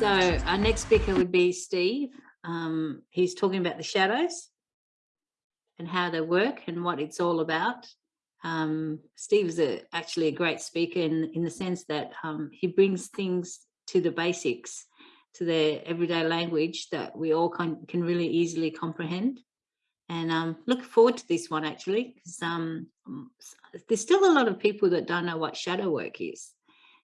So our next speaker would be Steve. Um, he's talking about the shadows and how they work and what it's all about. Um, Steve is a, actually a great speaker in, in the sense that um, he brings things to the basics, to their everyday language that we all can, can really easily comprehend. And um, look forward to this one actually, because um, there's still a lot of people that don't know what shadow work is.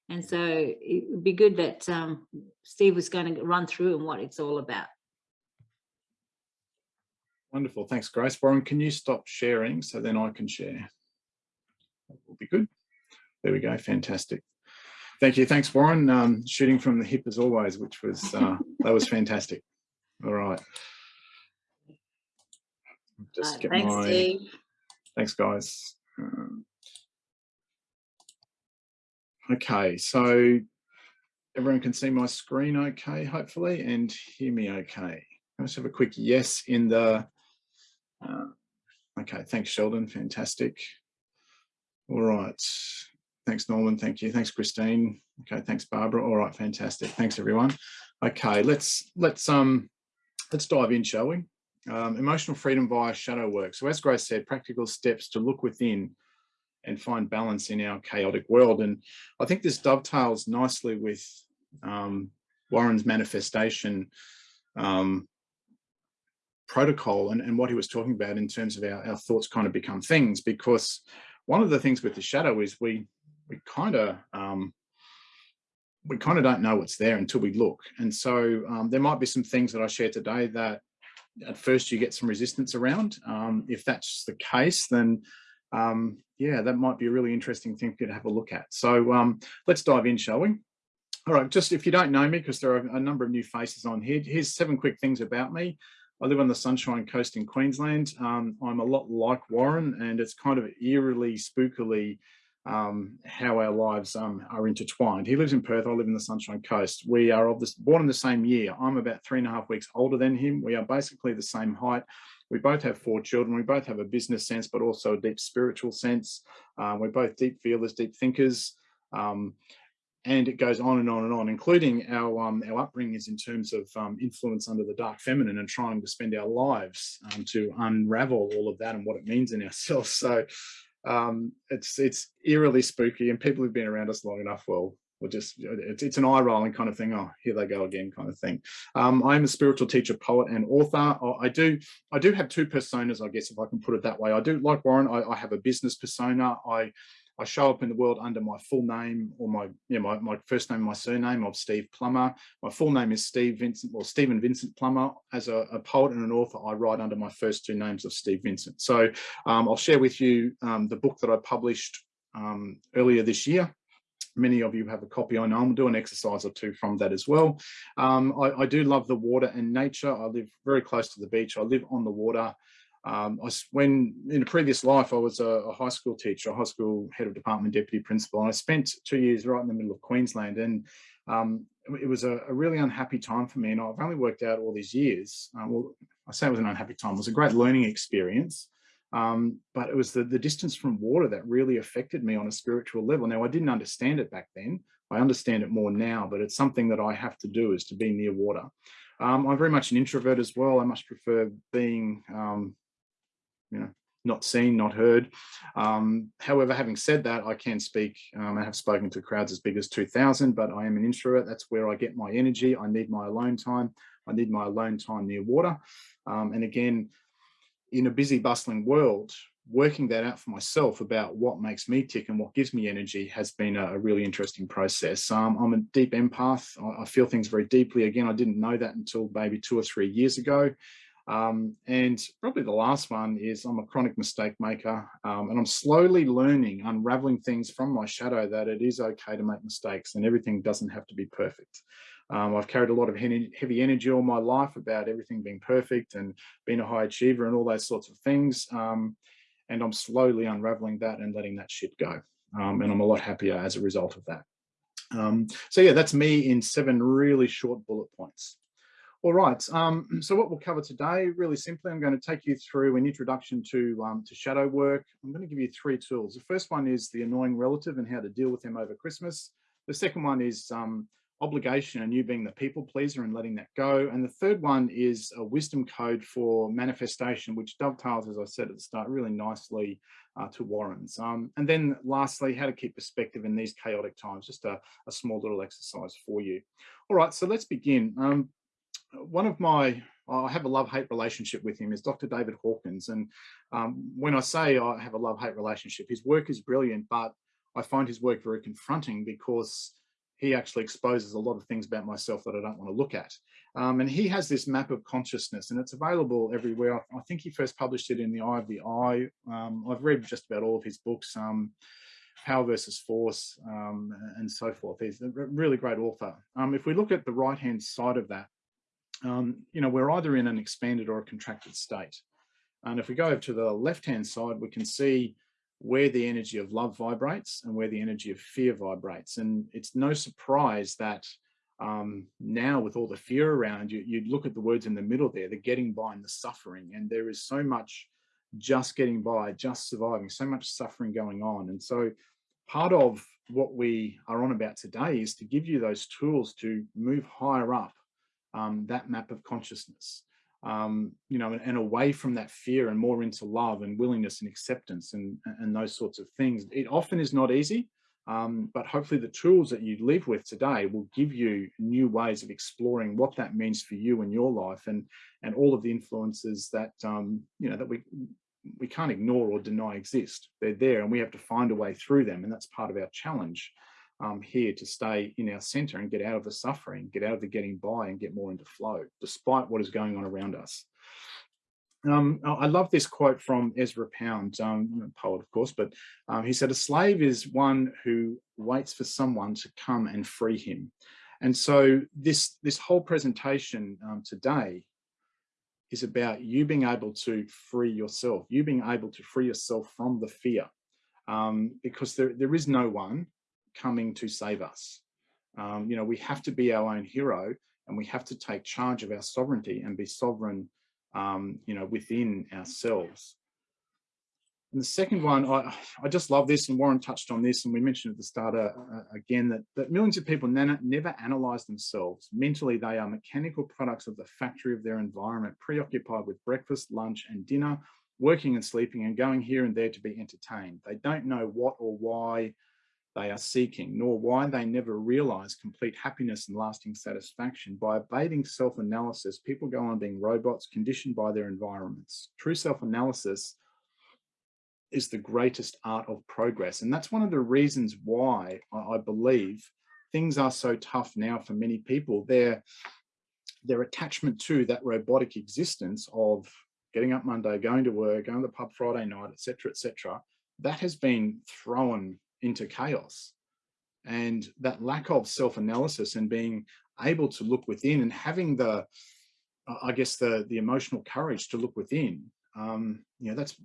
And so it would be good that um, Steve was going to run through and what it's all about. Wonderful. Thanks, Grace. Warren, can you stop sharing so then I can share? That will be good. There we go. Fantastic. Thank you. Thanks, Warren. Um, shooting from the hip as always, which was, uh, that was fantastic. All right. Just get thanks, my, Steve. Thanks, guys. Um, Okay, so everyone can see my screen okay, hopefully, and hear me okay. Let's have a quick yes in the, uh, okay, thanks Sheldon, fantastic. All right, thanks Norman, thank you, thanks Christine. Okay, thanks Barbara, all right, fantastic, thanks everyone. Okay, let's, let's, um, let's dive in, shall we? Um, emotional freedom via shadow work. So as Grace said, practical steps to look within and find balance in our chaotic world. And I think this dovetails nicely with um, Warren's manifestation um, protocol and, and what he was talking about in terms of our, our thoughts kind of become things, because one of the things with the shadow is we we kind of um, we kind of don't know what's there until we look. And so um, there might be some things that I share today that at first you get some resistance around. Um, if that's the case, then um, yeah, that might be a really interesting thing to have a look at. So um, let's dive in, shall we? All right, just if you don't know me, because there are a number of new faces on here, here's seven quick things about me. I live on the Sunshine Coast in Queensland. Um, I'm a lot like Warren, and it's kind of eerily, spookily um, how our lives um, are intertwined. He lives in Perth, I live in the Sunshine Coast. We are of this, born in the same year. I'm about three and a half weeks older than him. We are basically the same height. We both have four children. We both have a business sense, but also a deep spiritual sense. Um, we're both deep feelers, deep thinkers. Um, and it goes on and on and on, including our um, our upbringings in terms of um, influence under the dark feminine and trying to spend our lives um, to unravel all of that and what it means in ourselves. So um, it's it's eerily spooky, and people who've been around us long enough will or just it's, it's an eye rolling kind of thing oh here they go again kind of thing um, i'm a spiritual teacher poet and author i do i do have two personas i guess if i can put it that way i do like warren i, I have a business persona i I show up in the world under my full name or my, you know, my, my first name, my surname of Steve Plummer. My full name is Steve Vincent or Stephen Vincent Plummer. As a, a, poet and an author, I write under my first two names of Steve Vincent. So um, I'll share with you um, the book that I published um, earlier this year many of you have a copy. I know I'll do an exercise or two from that as well. Um, I, I, do love the water and nature. I live very close to the beach. I live on the water. Um, I, when in a previous life, I was a, a, high school teacher, a high school head of department deputy principal, and I spent two years right in the middle of Queensland. And um, it was a, a, really unhappy time for me. And I've only worked out all these years. Uh, well, I say it was an unhappy time. It was a great learning experience. Um, but it was the, the distance from water that really affected me on a spiritual level. Now, I didn't understand it back then. I understand it more now, but it's something that I have to do is to be near water. Um, I'm very much an introvert as well. I much prefer being, um, you know, not seen, not heard. Um, however, having said that, I can speak, um, I have spoken to crowds as big as 2000, but I am an introvert. That's where I get my energy. I need my alone time. I need my alone time near water. Um, and again, in a busy, bustling world, working that out for myself about what makes me tick and what gives me energy has been a, really interesting process. Um, I'm a deep empath. I, I, feel things very deeply. Again, I didn't know that until maybe two or three years ago. Um, and probably the last one is I'm a chronic mistake maker um, and I'm slowly learning, unraveling things from my shadow that it is okay to make mistakes and everything doesn't have to be perfect. Um, I've carried a lot of heavy energy all my life about everything being perfect and being a high achiever and all those sorts of things. Um, and I'm slowly unraveling that and letting that shit go. Um, and I'm a lot happier as a result of that. Um, so yeah, that's me in seven really short bullet points. All right, um, so what we'll cover today, really simply, I'm going to take you through an introduction to, um, to shadow work. I'm going to give you three tools. The first one is the annoying relative and how to deal with them over Christmas. The second one is um, obligation and you being the people pleaser and letting that go. And the third one is a wisdom code for manifestation, which dovetails, as I said at the start, really nicely uh, to Warren's. Um, and then lastly, how to keep perspective in these chaotic times, just a, a small little exercise for you. All right, so let's begin. Um, one of my, I have a love-hate relationship with him is Dr. David Hawkins. And um, when I say I have a love-hate relationship, his work is brilliant, but I find his work very confronting because he actually exposes a lot of things about myself that I don't want to look at. Um, and he has this map of consciousness and it's available everywhere. I, I, think he first published it in the Eye of the I. Um, I've read just about all of his books, um, Power versus Force um, and so forth. He's a really great author. Um, if we look at the right-hand side of that, um, you know, we're either in an expanded or a contracted state. And if we go over to the left-hand side, we can see where the energy of love vibrates and where the energy of fear vibrates. And it's no surprise that um, now with all the fear around you, you look at the words in the middle there, the getting by and the suffering. And there is so much just getting by, just surviving, so much suffering going on. And so part of what we are on about today is to give you those tools to move higher up um, that map of consciousness um, you know, and, away from that fear and more into love and willingness and acceptance and, and those sorts of things. It often is not easy, um, but hopefully the tools that you live with today will give you new ways of exploring what that means for you and your life and, and all of the influences that, um, you know, that we, we can't ignore or deny exist. They're there and we have to find a way through them. And that's part of our challenge um, here to stay in our center and get out of the suffering, get out of the getting by and get more into flow, despite what is going on around us. Um, I love this quote from Ezra Pound, um, poet, of course, but um, he said, a slave is one who waits for someone to come and free him. And so this, this whole presentation um, today is about you being able to free yourself, you being able to free yourself from the fear, um, because there, there is no one coming to save us. Um, you know, we have to be our own hero and we have to take charge of our sovereignty and be sovereign, um, you know, within ourselves. And the second one, I, I just love this, and Warren touched on this, and we mentioned at the start uh, uh, again that, that millions of people never analyze themselves. Mentally, they are mechanical products of the factory of their environment, preoccupied with breakfast, lunch, and dinner, working and sleeping, and going here and there to be entertained. They don't know what or why they are seeking, nor why they never realize complete happiness and lasting satisfaction. By evading self-analysis, people go on being robots conditioned by their environments. True self-analysis is the greatest art of progress. And that's one of the reasons why I believe things are so tough now for many people. Their, their attachment to that robotic existence of getting up Monday, going to work, going to the pub Friday night, etc., etc., that has been thrown into chaos. And that lack of self-analysis and being able to look within and having the, I guess, the, the emotional courage to look within, um, you know, that's,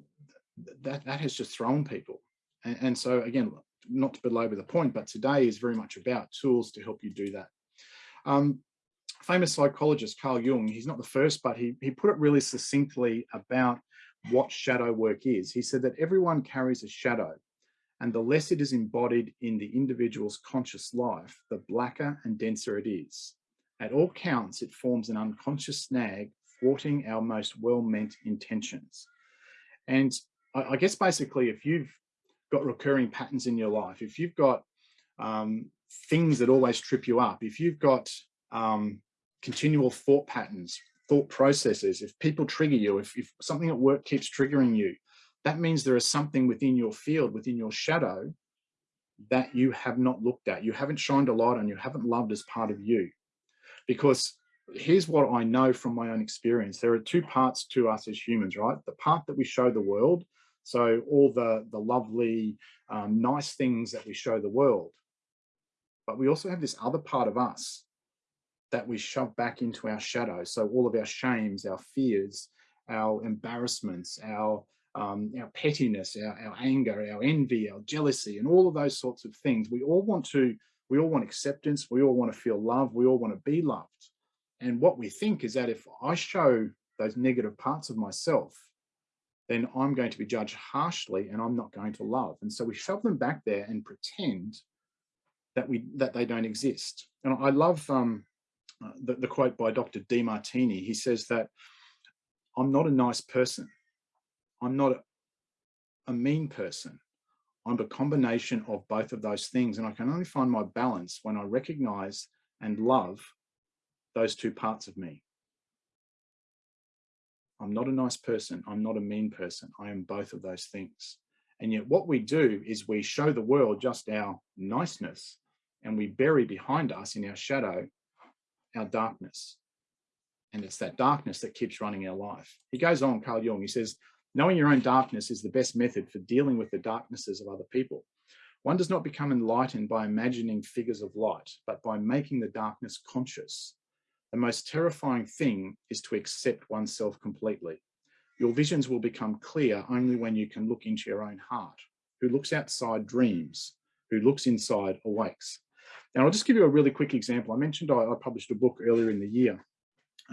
that, that has just thrown people. And, and so again, not to belabor the point, but today is very much about tools to help you do that. Um, famous psychologist Carl Jung, he's not the first, but he, he put it really succinctly about what shadow work is. He said that everyone carries a shadow and the less it is embodied in the individual's conscious life, the blacker and denser it is. At all counts, it forms an unconscious snag, thwarting our most well-meant intentions. And I, guess basically, if you've got recurring patterns in your life, if you've got um, things that always trip you up, if you've got um, continual thought patterns, thought processes, if people trigger you, if, if something at work keeps triggering you, that means there is something within your field, within your shadow, that you have not looked at. You haven't shined a light on, you haven't loved as part of you. Because here's what I know from my own experience. There are two parts to us as humans, right? The part that we show the world, so all the, the lovely, um, nice things that we show the world. But we also have this other part of us that we shove back into our shadow. So all of our shames, our fears, our embarrassments, our um, our pettiness, our, our anger, our envy, our jealousy, and all of those sorts of things. We all want to, we all want acceptance. We all want to feel love. We all want to be loved. And what we think is that if I show those negative parts of myself, then I'm going to be judged harshly and I'm not going to love. And so we shove them back there and pretend that we that they don't exist. And I love um, uh, the, the quote by Dr. Demartini. He says that I'm not a nice person. I'm not a, mean person. I'm a combination of both of those things. And I can only find my balance when I recognize and love those two parts of me. I'm not a nice person. I'm not a mean person. I am both of those things. And yet what we do is we show the world just our niceness and we bury behind us in our shadow, our darkness. And it's that darkness that keeps running our life. He goes on, Carl Jung, he says, knowing your own darkness is the best method for dealing with the darknesses of other people. One does not become enlightened by imagining figures of light, but by making the darkness conscious. The most terrifying thing is to accept oneself completely. Your visions will become clear only when you can look into your own heart. Who looks outside dreams, who looks inside awakes. Now, I'll just give you a really quick example. I mentioned I, I published a book earlier in the year.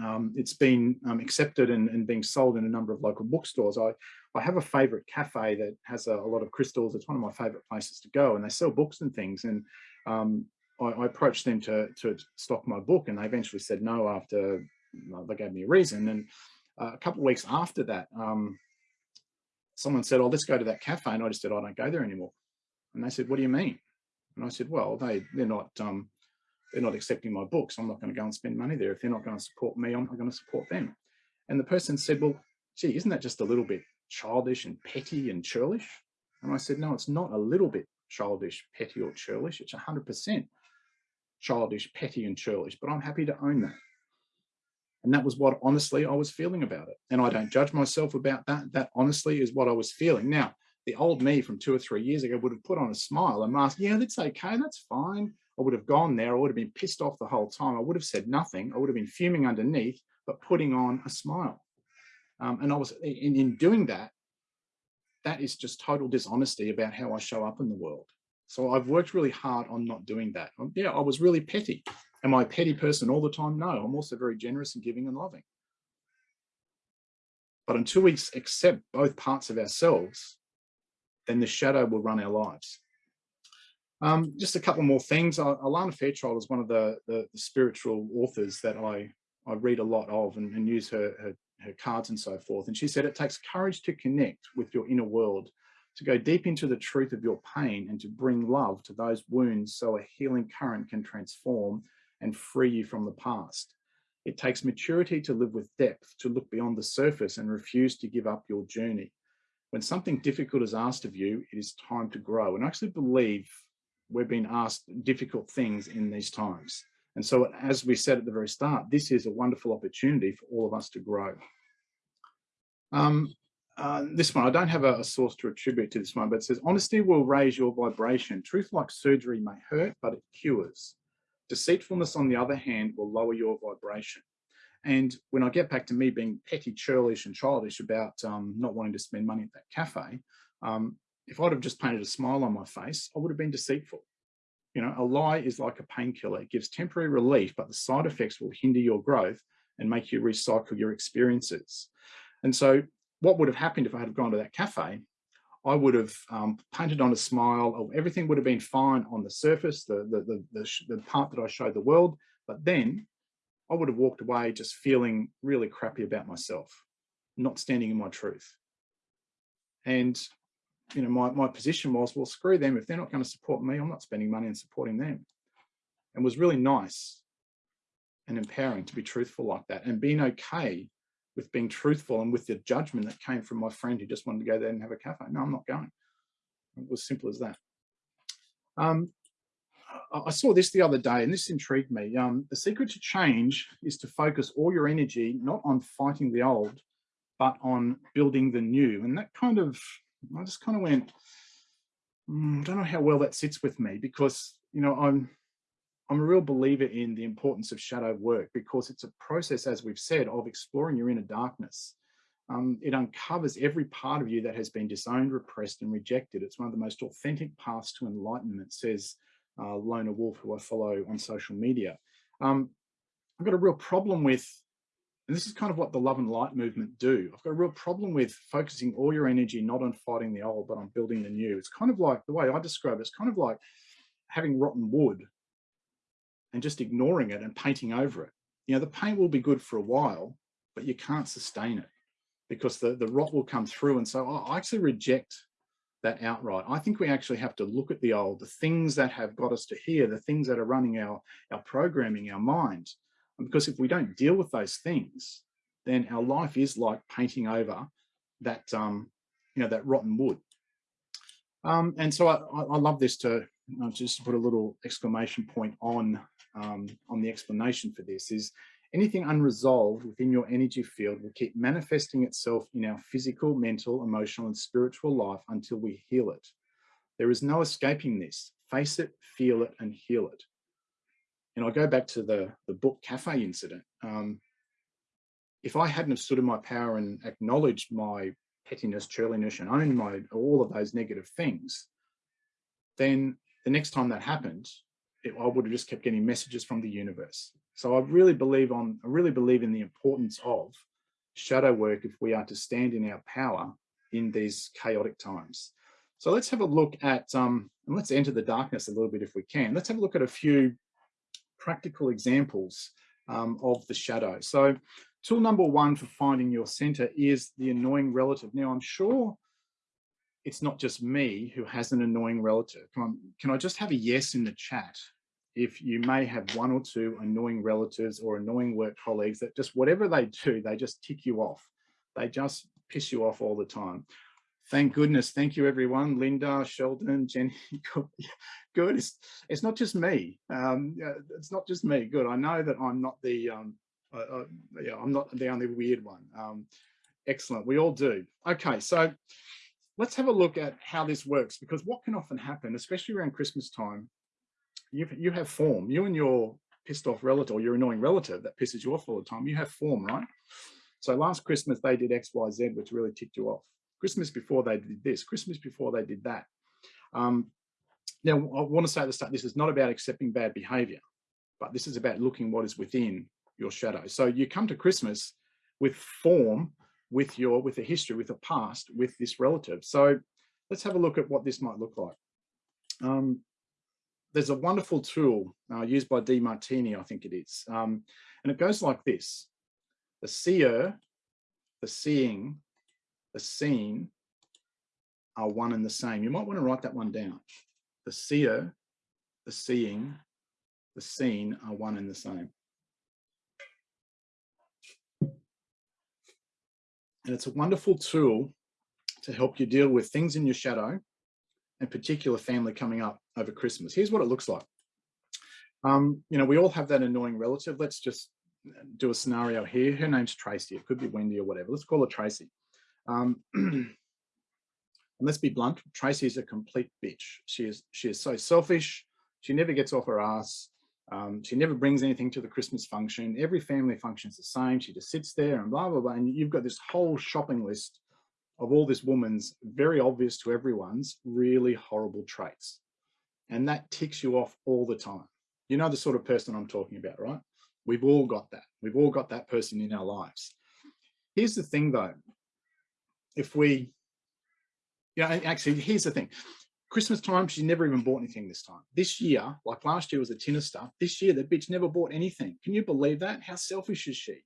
Um, it's been um, accepted and, and, being sold in a number of local bookstores. I, I have a favorite cafe that has a, a, lot of crystals. It's one of my favorite places to go and they sell books and things. And um, I, I, approached them to, to stock my book and they eventually said no after they gave me a reason. And uh, a couple of weeks after that, um, someone said, oh, let's go to that cafe. And I just said, I don't go there anymore. And they said, what do you mean? And I said, well, they, they're not, um, they're not accepting my books. I'm not going to go and spend money there. If they're not going to support me, I'm not going to support them. And the person said, well, gee, isn't that just a little bit childish and petty and churlish? And I said, no, it's not a little bit childish, petty or churlish. It's 100% childish, petty and churlish, but I'm happy to own that. And that was what honestly I was feeling about it. And I don't judge myself about that. That honestly is what I was feeling. Now, the old me from two or three years ago would have put on a smile and asked, yeah, that's okay, that's fine. I would have gone there. I would have been pissed off the whole time. I would have said nothing. I would have been fuming underneath, but putting on a smile. Um, and I was in, in doing that, that is just total dishonesty about how I show up in the world. So I've worked really hard on not doing that. Um, yeah, I was really petty. Am I a petty person all the time? No, I'm also very generous and giving and loving. But until we accept both parts of ourselves, then the shadow will run our lives. Um, just a couple more things. Alana Fairchild is one of the, the, the, spiritual authors that I, I read a lot of and, and use her, her, her cards and so forth. And she said, it takes courage to connect with your inner world to go deep into the truth of your pain and to bring love to those wounds so a healing current can transform and free you from the past. It takes maturity to live with depth, to look beyond the surface and refuse to give up your journey. When something difficult is asked of you, it is time to grow. And I actually believe we're being asked difficult things in these times. And so as we said at the very start, this is a wonderful opportunity for all of us to grow. Um, uh, this one, I don't have a, a, source to attribute to this one, but it says, honesty will raise your vibration. Truth like surgery may hurt, but it cures. Deceitfulness, on the other hand, will lower your vibration. And when I get back to me being petty, churlish and childish about um, not wanting to spend money at that cafe, um, if I'd have just painted a smile on my face, I would have been deceitful. You know, a lie is like a painkiller. It gives temporary relief, but the side effects will hinder your growth and make you recycle your experiences. And so what would have happened if I had gone to that cafe, I would have um, painted on a smile, everything would have been fine on the surface, the, the, the, the part that I showed the world, but then I would have walked away just feeling really crappy about myself, not standing in my truth. And, you know, my, my position was, well, screw them. If they're not going to support me, I'm not spending money and supporting them. And was really nice and empowering to be truthful like that and being okay with being truthful and with the judgment that came from my friend who just wanted to go there and have a cafe. No, I'm not going. It was simple as that. Um, I saw this the other day and this intrigued me. Um, the secret to change is to focus all your energy not on fighting the old, but on building the new. And that kind of, I just kind of went, mm, I don't know how well that sits with me because, you know, I'm, I'm a real believer in the importance of shadow work because it's a process, as we've said, of exploring your inner darkness. Um, it uncovers every part of you that has been disowned, repressed, and rejected. It's one of the most authentic paths to enlightenment, says uh, LonerWolf, who I follow on social media. Um, I've got a real problem with, and this is kind of what the love and light movement do. I've got a real problem with focusing all your energy not on fighting the old, but on building the new. It's kind of like the way I describe it, it's kind of like having rotten wood and just ignoring it and painting over it. You know, the paint will be good for a while, but you can't sustain it because the, the rot will come through. And so I actually reject that outright. I think we actually have to look at the old, the things that have got us to here, the things that are running our, our programming, our mind. And because if we don't deal with those things, then our life is like painting over that, um, you know, that rotten wood. Um, and so I, I, love this to uh, just put a little exclamation point on um, on the explanation for this is anything unresolved within your energy field will keep manifesting itself in our physical, mental, emotional, and spiritual life until we heal it. There is no escaping this. Face it, feel it, and heal it. And I go back to the, the book cafe incident. Um, if I hadn't have stood in my power and acknowledged my pettiness, churliness, and owned my all of those negative things, then the next time that happened, it, I would have just kept getting messages from the universe. So I really believe on, I really believe in the importance of shadow work if we are to stand in our power in these chaotic times. So let's have a look at, um, and let's enter the darkness a little bit if we can. Let's have a look at a few practical examples um, of the shadow. So tool number one for finding your center is the annoying relative. Now I'm sure it's not just me who has an annoying relative. Can I just have a yes in the chat if you may have one or two annoying relatives or annoying work colleagues that just whatever they do, they just tick you off. They just piss you off all the time. Thank goodness. Thank you, everyone. Linda, Sheldon, Jenny. Good. It's, it's not just me. Um, it's not just me. Good. I know that I'm not the um, uh, uh, yeah, I'm not the only weird one. Um, excellent. We all do. Okay, so let's have a look at how this works because what can often happen, especially around Christmas time, you, you have form, you and your pissed off relative or your annoying relative that pisses you off all the time, you have form, right? So last Christmas they did X, Y, Z, which really ticked you off. Christmas before they did this, Christmas before they did that. Um, now, I want to say at the start, this is not about accepting bad behavior, but this is about looking what is within your shadow. So you come to Christmas with form with your with a history with a past with this relative so let's have a look at what this might look like um, there's a wonderful tool uh, used by Demartini, I think it is, um, and it goes like this: the seer, the seeing, the seen are one and the same. You might want to write that one down. The seer, the seeing, the seen are one and the same. And it's a wonderful tool to help you deal with things in your shadow and particular family coming up over Christmas. Here's what it looks like. Um, you know, we all have that annoying relative. Let's just do a scenario here. Her name's Tracy. It could be Wendy or whatever. Let's call her Tracy. Um, let's be blunt. Tracy is a complete bitch. She is she is so selfish. She never gets off her ass. Um, she never brings anything to the Christmas function. Every family function is the same. She just sits there and blah, blah, blah. And you've got this whole shopping list of all this woman's very obvious to everyone's really horrible traits. And that ticks you off all the time. You know the sort of person I'm talking about, right? We've all got that. We've all got that person in our lives. Here's the thing though. If we, you know, actually, here's the thing. Christmas time, she never even bought anything this time. This year, like last year was a tin of stuff. This year, the bitch never bought anything. Can you believe that? How selfish is she?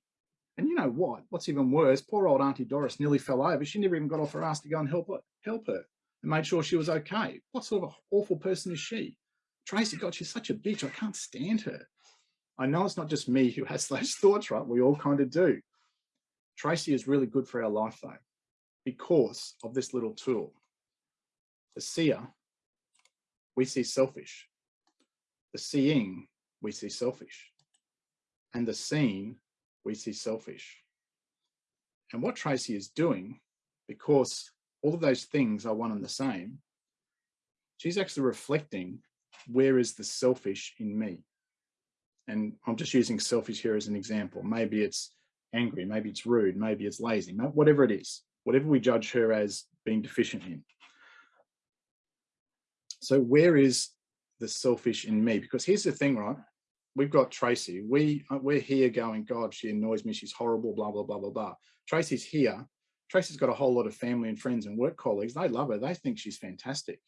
And you know what? What's even worse, poor old Auntie Doris nearly fell over. She never even got off her ass to go and help her, help her and made sure she was okay. What sort of awful person is she? Tracy, God, she's such a bitch. I can't stand her. I know it's not just me who has those thoughts, right? We all kind of do. Tracy is really good for our life though, because of this little tool. The seer, we see selfish. The seeing, we see selfish. And the seen, we see selfish. And what Tracy is doing, because all of those things are one and the same, she's actually reflecting where is the selfish in me? And I'm just using selfish here as an example. Maybe it's angry, maybe it's rude, maybe it's lazy, whatever it is, whatever we judge her as being deficient in. So where is the selfish in me? Because here's the thing, right? We've got Tracy. We uh, we're here going, God, she annoys me. She's horrible. Blah blah blah blah blah. Tracy's here. Tracy's got a whole lot of family and friends and work colleagues. They love her. They think she's fantastic.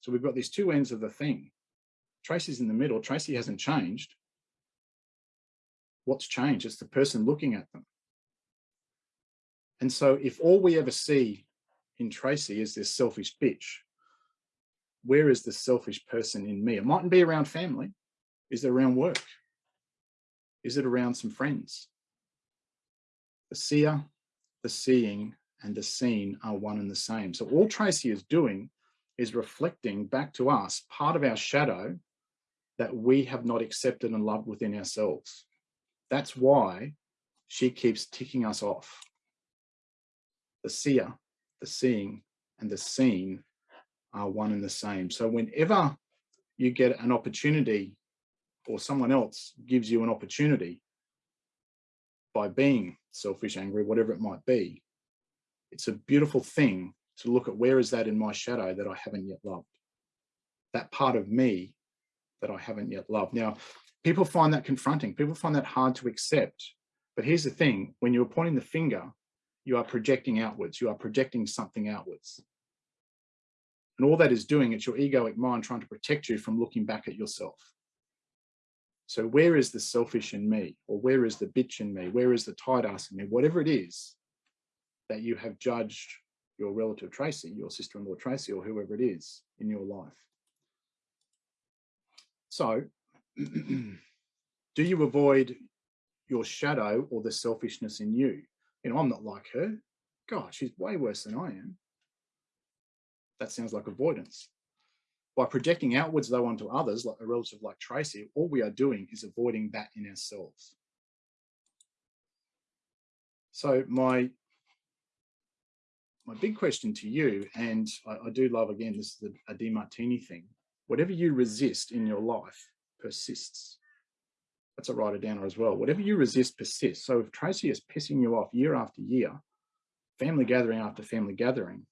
So we've got these two ends of the thing. Tracy's in the middle. Tracy hasn't changed. What's changed? It's the person looking at them. And so if all we ever see in Tracy is this selfish bitch, where is the selfish person in me? It mightn't be around family. Is it around work? Is it around some friends? The seer, the seeing, and the seen are one and the same. So all Tracy is doing is reflecting back to us part of our shadow that we have not accepted and loved within ourselves. That's why she keeps ticking us off. The seer, the seeing, and the seen are one and the same. So whenever you get an opportunity or someone else gives you an opportunity by being selfish, angry, whatever it might be, it's a beautiful thing to look at where is that in my shadow that I haven't yet loved. That part of me that I haven't yet loved. Now, people find that confronting. People find that hard to accept. But here's the thing, when you're pointing the finger, you are projecting outwards. You are projecting something outwards. And all that is doing, it's your egoic mind trying to protect you from looking back at yourself. So where is the selfish in me? Or where is the bitch in me? Where is the tight ass in me? Whatever it is that you have judged your relative Tracy, your sister-in-law Tracy, or whoever it is in your life. So do you avoid your shadow or the selfishness in you? You know, I'm not like her. God, she's way worse than I am. That sounds like avoidance. By projecting outwards though onto others, like a relative like Tracy, all we are doing is avoiding that in ourselves. So my my big question to you, and I, I do love again, this is a, a Demartini thing. Whatever you resist in your life persists. That's a writer downer as well. Whatever you resist persists. So if Tracy is pissing you off year after year, family gathering after family gathering,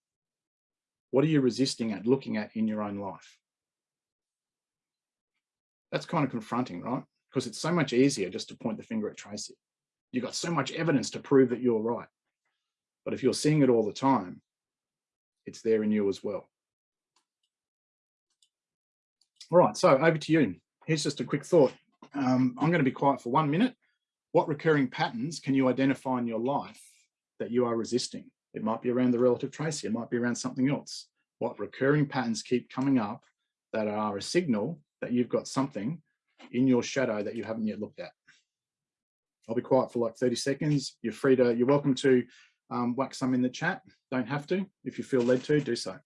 what are you resisting at looking at in your own life? That's kind of confronting, right? Because it's so much easier just to point the finger at Tracy. You've got so much evidence to prove that you're right. But if you're seeing it all the time, it's there in you as well. All right, so over to you. Here's just a quick thought. Um, I'm going to be quiet for one minute. What recurring patterns can you identify in your life that you are resisting? It might be around the relative Tracy, it might be around something else. What recurring patterns keep coming up that are a signal that you've got something in your shadow that you haven't yet looked at. I'll be quiet for like 30 seconds. You're free to, you're welcome to um, whack some in the chat. Don't have to. If you feel led to, do so.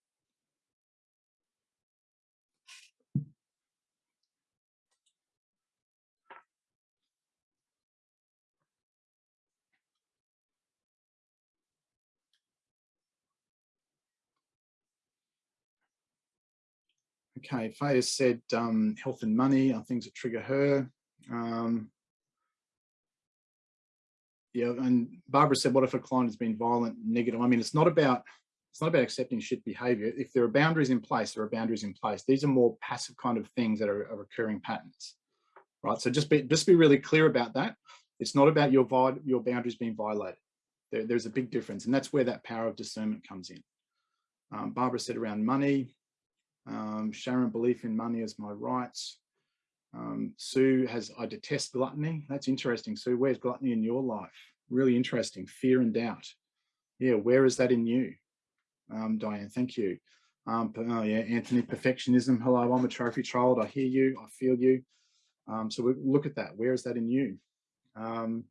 Okay, Faye has said um, health and money are things that trigger her. Um, yeah, and Barbara said, what if a client has been violent, negative? I mean, it's not about it's not about accepting shit behavior. If there are boundaries in place, there are boundaries in place. These are more passive kind of things that are, are recurring patterns, right? So just be just be really clear about that. It's not about your your boundaries being violated. There, there's a big difference, and that's where that power of discernment comes in. Um, Barbara said around money, um, Sharon, belief in money as my rights. Um, Sue has, I detest gluttony. That's interesting. Sue, where's gluttony in your life? Really interesting. Fear and doubt. Yeah, where is that in you? Um, Diane, thank you. Um, oh yeah, Anthony, perfectionism. Hello, I'm a trophy child. I hear you. I feel you. Um, so we look at that. Where is that in you? Um,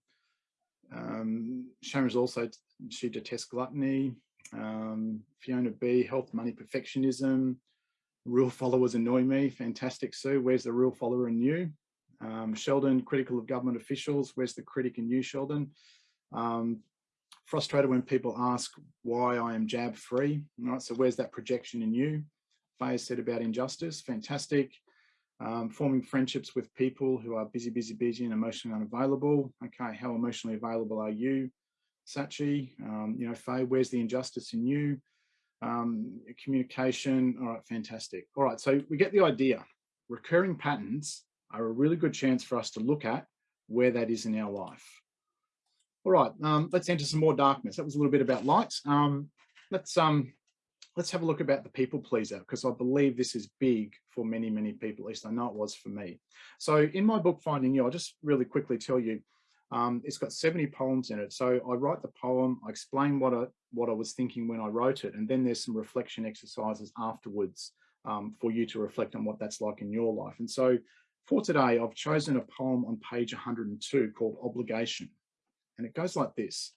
um, Sharon's also, she detests gluttony. Um, Fiona B, health, money, perfectionism real followers annoy me. Fantastic, Sue. Where's the real follower in you? Um, Sheldon, critical of government officials. Where's the critic in you, Sheldon? Um, frustrated when people ask why I am jab free. All right, so where's that projection in you? Faye said about injustice. Fantastic. Um, forming friendships with people who are busy, busy, busy and emotionally unavailable. Okay, how emotionally available are you? Sachi, um, you know, Faye, where's the injustice in you? Um, communication. All right, fantastic. All right, so we get the idea. Recurring patterns are a really good chance for us to look at where that is in our life. All right, um, let's enter some more darkness. That was a little bit about light. Um, let's um, let's have a look about the people pleaser because I believe this is big for many, many people, at least I know it was for me. So in my book, Finding You, I'll just really quickly tell you, um, it's got 70 poems in it. So I write the poem, I explain what I, what I was thinking when I wrote it, and then there's some reflection exercises afterwards um, for you to reflect on what that's like in your life. And so for today, I've chosen a poem on page 102 called Obligation. And it goes like this.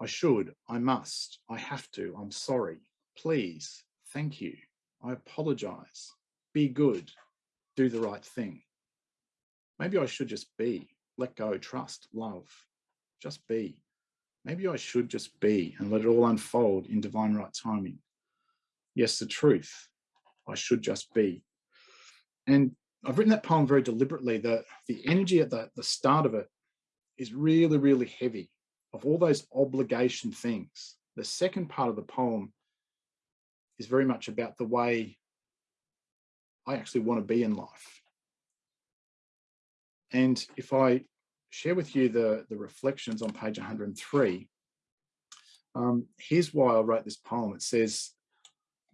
I should, I must, I have to, I'm sorry, please, thank you, I apologize, be good, do the right thing. Maybe I should just be, let go, trust, love, just be. Maybe I should just be and let it all unfold in divine right timing. Yes, the truth, I should just be. And I've written that poem very deliberately. The, the energy at the, the start of it is really, really heavy of all those obligation things. The second part of the poem is very much about the way I actually want to be in life. And if I share with you the, the reflections on page 103, um, here's why I wrote this poem. It says,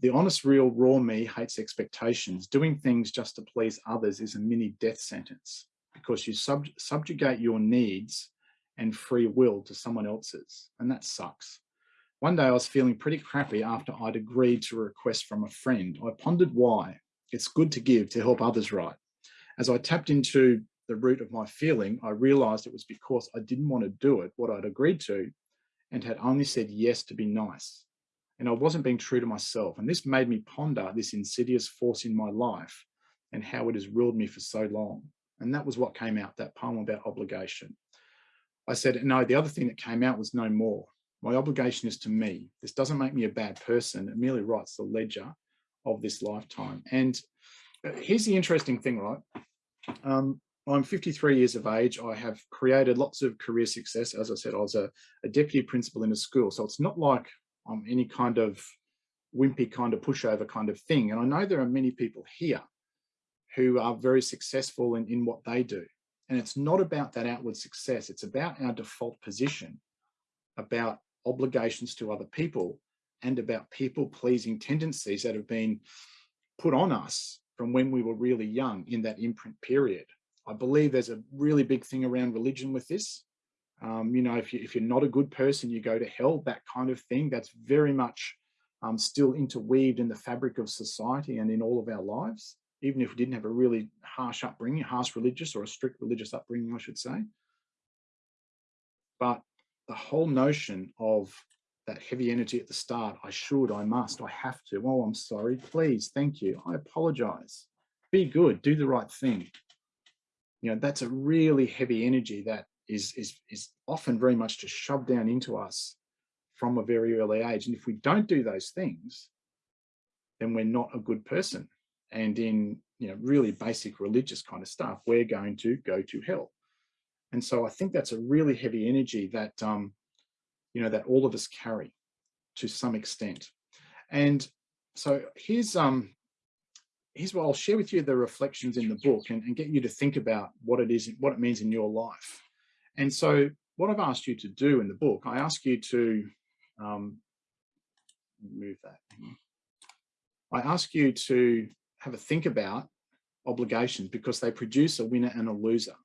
the honest, real, raw me hates expectations. Doing things just to please others is a mini death sentence because you sub subjugate your needs and free will to someone else's, and that sucks. One day I was feeling pretty crappy after I'd agreed to a request from a friend. I pondered why. It's good to give to help others right. As I tapped into the root of my feeling, I realized it was because I didn't want to do it, what I'd agreed to, and had only said yes to be nice and I wasn't being true to myself. And this made me ponder this insidious force in my life and how it has ruled me for so long. And that was what came out, that poem about obligation. I said, no, the other thing that came out was no more. My obligation is to me. This doesn't make me a bad person. It merely writes the ledger of this lifetime. And uh, here's the interesting thing, right? Um, I'm 53 years of age. I have created lots of career success. As I said, I was a, a deputy principal in a school. So it's not like um, any kind of wimpy kind of pushover kind of thing. And I know there are many people here who are very successful in, in what they do. And it's not about that outward success. It's about our default position, about obligations to other people and about people pleasing tendencies that have been put on us from when we were really young in that imprint period. I believe there's a really big thing around religion with this. Um, you know, if, you, if you're not a good person, you go to hell, that kind of thing. That's very much um, still interweaved in the fabric of society and in all of our lives, even if we didn't have a really harsh upbringing, harsh religious or a strict religious upbringing, I should say. But the whole notion of that heavy energy at the start, I should, I must, I have to, oh, I'm sorry, please, thank you, I apologize, be good, do the right thing. You know, that's a really heavy energy that is, is, is often very much just shoved down into us from a very early age. And if we don't do those things, then we're not a good person. And in you know really basic religious kind of stuff, we're going to go to hell. And so I think that's a really heavy energy that um, you know that all of us carry to some extent. And so here's um here's what I'll share with you the reflections in the book and, and get you to think about what it is, what it means in your life. And so what I've asked you to do in the book, I ask you to um, move that. I ask you to have a think about obligations because they produce a winner and a loser.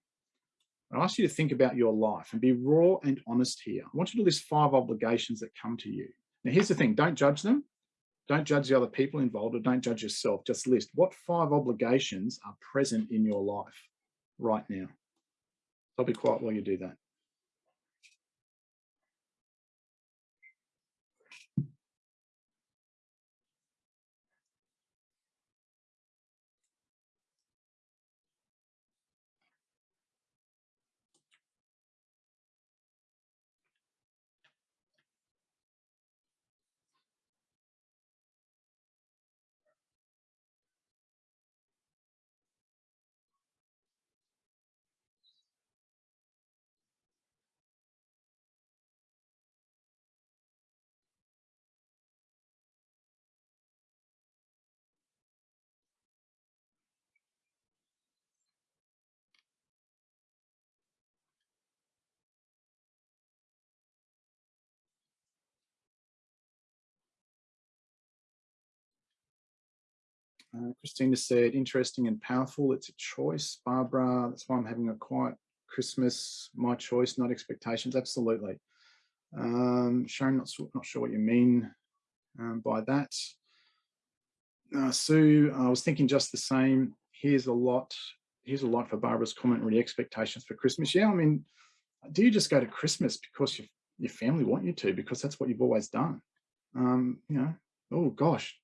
I ask you to think about your life and be raw and honest here. I want you to list five obligations that come to you. Now, here's the thing, don't judge them. Don't judge the other people involved or don't judge yourself. Just list what five obligations are present in your life right now. I'll be quiet while you do that. Uh, Christina said, interesting and powerful. It's a choice. Barbara, that's why I'm having a quiet Christmas. My choice, not expectations. Absolutely. Um, Sharon, not, not sure what you mean um, by that. Uh, Sue, I was thinking just the same. Here's a lot. Here's a lot for Barbara's comment. Really, expectations for Christmas. Yeah, I mean, do you just go to Christmas because your your family want you to because that's what you've always done? Um, you know, oh gosh,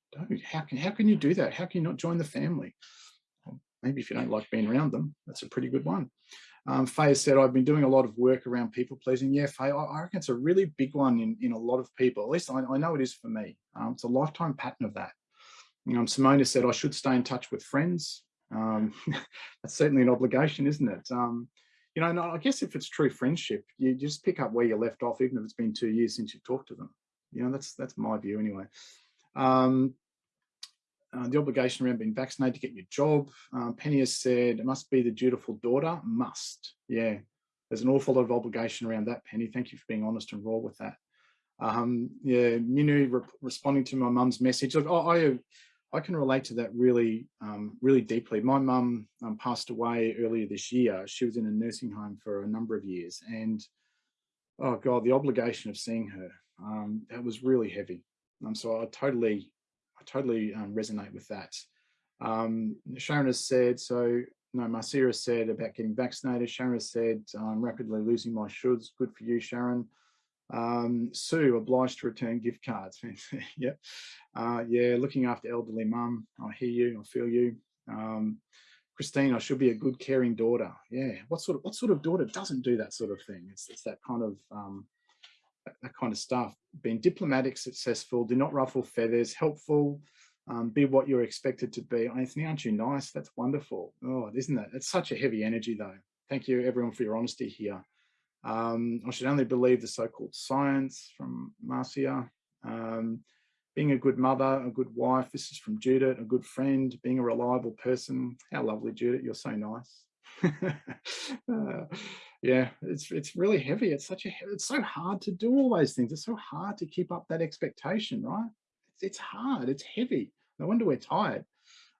how can how can you do that? How can you not join the family? Well, maybe if you don't like being around them, that's a pretty good one. Um, Faye said, I've been doing a lot of work around people pleasing. Yeah, Faye, I, I reckon it's a really big one in, in a lot of people. At least I, I know it is for me. Um, it's a lifetime pattern of that. Um, Simona said, I should stay in touch with friends. Um, that's certainly an obligation, isn't it? Um, you know, I guess if it's true friendship, you just pick up where you left off, even if it's been two years since you've talked to them. You know, that's that's my view anyway. Um, uh, the obligation around being vaccinated to get your job. Uh, Penny has said, it must be the dutiful daughter. Must. Yeah, there's an awful lot of obligation around that, Penny. Thank you for being honest and raw with that. Um, yeah, Minu re responding to my mum's message. Look, I, I can relate to that really, um, really deeply. My mum um, passed away earlier this year. She was in a nursing home for a number of years, and oh god, the obligation of seeing her um, that was really heavy. So I totally, I totally um, resonate with that. Um, Sharon has said so. No, Marcia said about getting vaccinated. Sharon has said I'm rapidly losing my shoulds. Good for you, Sharon. Um, Sue, obliged to return gift cards. yep. Uh, yeah, looking after elderly mum. I hear you, I feel you. Um, Christine, I should be a good caring daughter. Yeah. What sort of what sort of daughter doesn't do that sort of thing? It's, it's that kind of um, that, kind of stuff. Being diplomatic, successful, do not ruffle feathers, helpful, um, be what you're expected to be. Anthony, aren't you nice? That's wonderful. Oh, isn't that? It's such a heavy energy though. Thank you everyone for your honesty here. Um, I should only believe the so-called science from Marcia. Um, being a good mother, a good wife. This is from Judith, a good friend, being a reliable person. How lovely, Judith. You're so nice. uh, yeah, it's it's really heavy. It's such a it's so hard to do all those things. It's so hard to keep up that expectation, right? It's, it's hard. It's heavy. No wonder we're tired.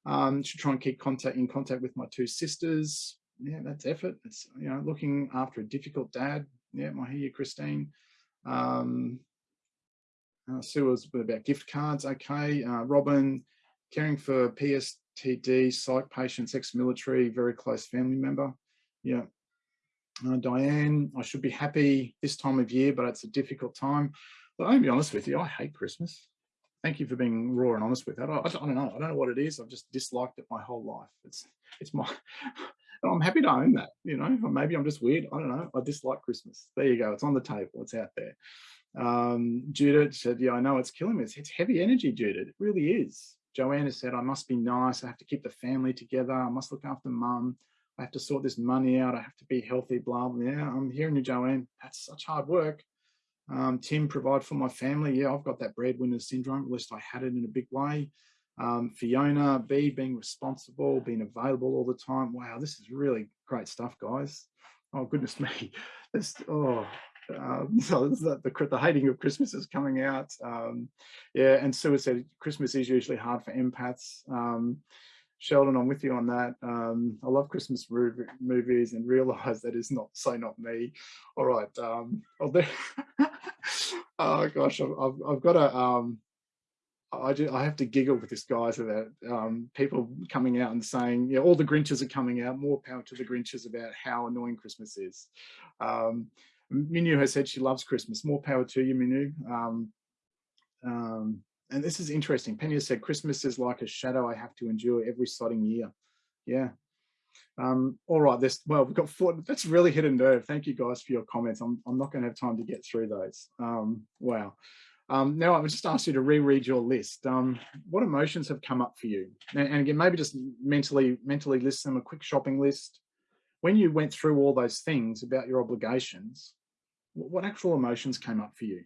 Um, should try and keep contact in contact with my two sisters yeah, that's effort. It's, you know, looking after a difficult dad. Yeah, I hear you, Christine. Um, uh, Sue was about gift cards. Okay. Uh, Robin, caring for PSTD, psych patients, ex-military, very close family member. Yeah. Uh, Diane, I should be happy this time of year, but it's a difficult time. But I'll be honest with you, I hate Christmas. Thank you for being raw and honest with that. I, I, don't know. I don't know what it is. I've just disliked it my whole life. It's it's my I'm happy to own that, you know, or maybe I'm just weird. I don't know. I dislike Christmas. There you go. It's on the table. It's out there. Um, Judith said, yeah, I know it's killing me. It's, it's heavy energy, Judith. It really is. Joanna said, I must be nice. I have to keep the family together. I must look after mum. I have to sort this money out. I have to be healthy, blah, blah. Yeah, I'm hearing you, Joanne. That's such hard work. Um, Tim, provide for my family. Yeah, I've got that breadwinner syndrome. At least I had it in a big way. Um, Fiona B being responsible, being available all the time. Wow, this is really great stuff, guys. Oh goodness me, this oh. Um, so the, the, the hating of Christmas is coming out. Um, yeah, and Sue said Christmas is usually hard for empaths. Um, Sheldon, I'm with you on that. Um, I love Christmas movies and realize that is not so not me. All right. Um, oh gosh, I've, I've got a um, I, do, I have to giggle with this guys about um, people coming out and saying, yeah, all the Grinches are coming out, more power to the Grinches about how annoying Christmas is. Um, Minu has said she loves Christmas, more power to you, Minu. Um, um, and this is interesting. Penny has said, Christmas is like a shadow I have to endure every sodding year. Yeah. Um, all right, this well, we've got four. That's really hit a nerve. Thank you guys for your comments. I'm, I'm not going to have time to get through those. Um, wow. Um, now, I would just ask you to reread your list. Um, what emotions have come up for you? And, and, again, maybe just mentally, mentally list them, a quick shopping list. When you went through all those things about your obligations, what actual emotions came up for you?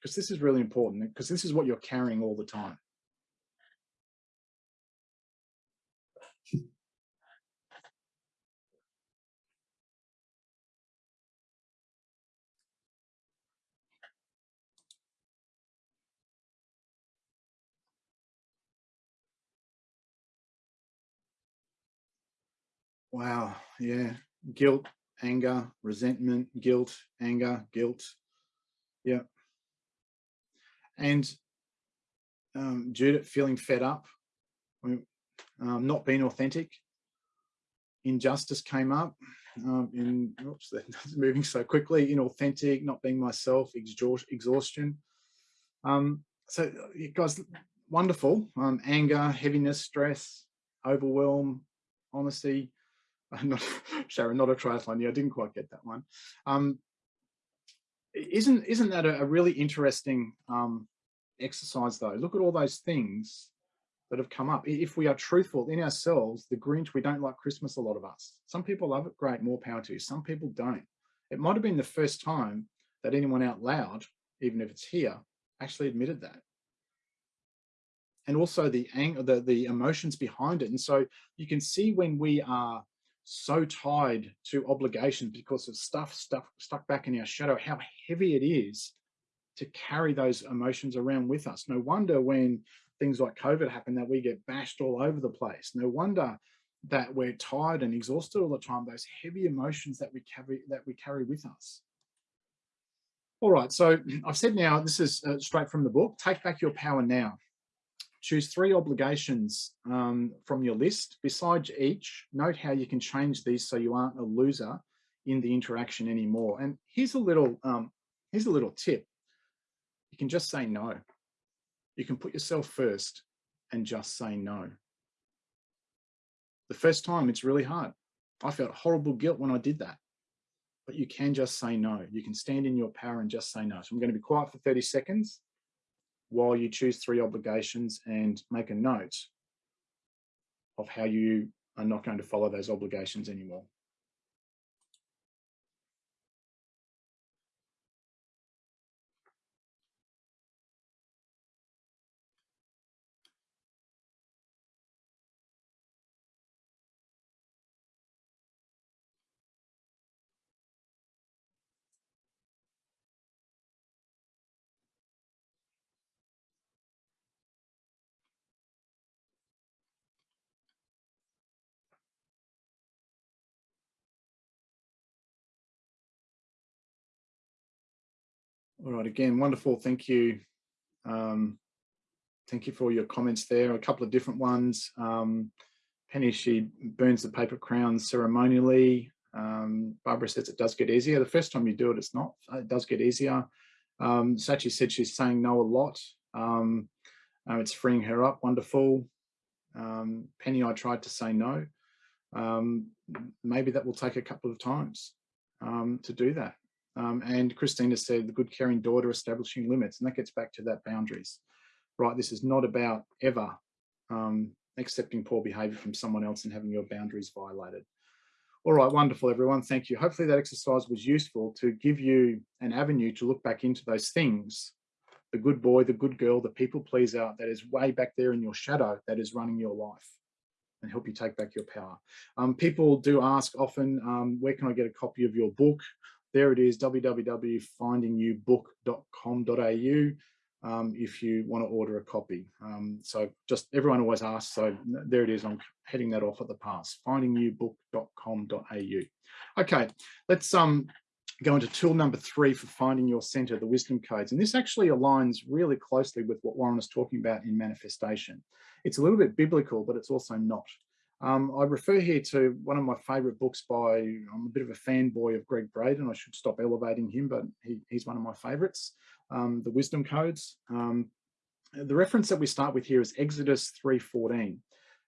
Because this is really important, because this is what you're carrying all the time. Wow. Yeah. Guilt, anger, resentment, guilt, anger, guilt. Yeah. And um, Judith feeling fed up, um, not being authentic. Injustice came up. Um, in oops, that's moving so quickly. Inauthentic, not being myself, exhaustion. Um, so, guys, wonderful. Um, anger, heaviness, stress, overwhelm, honesty. Not Sharon, not a triathlon. Yeah, I didn't quite get that one. Um, isn't isn't that a, a really interesting um, exercise though? Look at all those things that have come up. If we are truthful in ourselves, the Grinch, we don't like Christmas, a lot of us. Some people love it, great, more power to you. Some people don't. It might have been the first time that anyone out loud, even if it's here, actually admitted that. And also the anger, the, the emotions behind it. And so you can see when we are so tied to obligations because of stuff, stuff stuck back in our shadow, how heavy it is to carry those emotions around with us. No wonder when things like COVID happen that we get bashed all over the place. No wonder that we're tired and exhausted all the time, those heavy emotions that we carry that we carry with us. All right, so I've said now, this is uh, straight from the book, take back your power now. Choose three obligations um, from your list. Besides each, note how you can change these so you aren't a loser in the interaction anymore. And here's a little, um, here's a little tip. You can just say no. You can put yourself first and just say no. The first time it's really hard. I felt horrible guilt when I did that, but you can just say no. You can stand in your power and just say no. So I'm going to be quiet for 30 seconds while you choose three obligations and make a note of how you are not going to follow those obligations anymore. All right, again, wonderful. Thank you. Um, thank you for your comments there. A couple of different ones. Um, Penny, she burns the paper crowns ceremonially. Um, Barbara says it does get easier. The first time you do it, it's not. It does get easier. Um, Sachi said she's saying no a lot. Um, uh, it's freeing her up. Wonderful. Um, Penny, I tried to say no. Um, maybe that will take a couple of times um, to do that. Um, and Christina said, the good caring daughter establishing limits. And that gets back to that boundaries, right? This is not about ever um, accepting poor behavior from someone else and having your boundaries violated. All right, wonderful, everyone. Thank you. Hopefully that exercise was useful to give you an avenue to look back into those things, the good boy, the good girl, the people pleaser that is way back there in your shadow that is running your life and help you take back your power. Um, people do ask often, um, where can I get a copy of your book? There it is, www.findingyoubook.com.au um, if you want to order a copy. Um, so just everyone always asks, so there it is, I'm heading that off at the pass, findingyoubook.com.au. Okay, let's um, go into tool number three for finding your center, the wisdom codes. And this actually aligns really closely with what Warren is talking about in manifestation. It's a little bit biblical, but it's also not. Um, I refer here to one of my favorite books by, I'm a bit of a fanboy of Gregg Braden. I should stop elevating him, but he, he's one of my favorites, um, The Wisdom Codes. Um, the reference that we start with here is Exodus 3.14.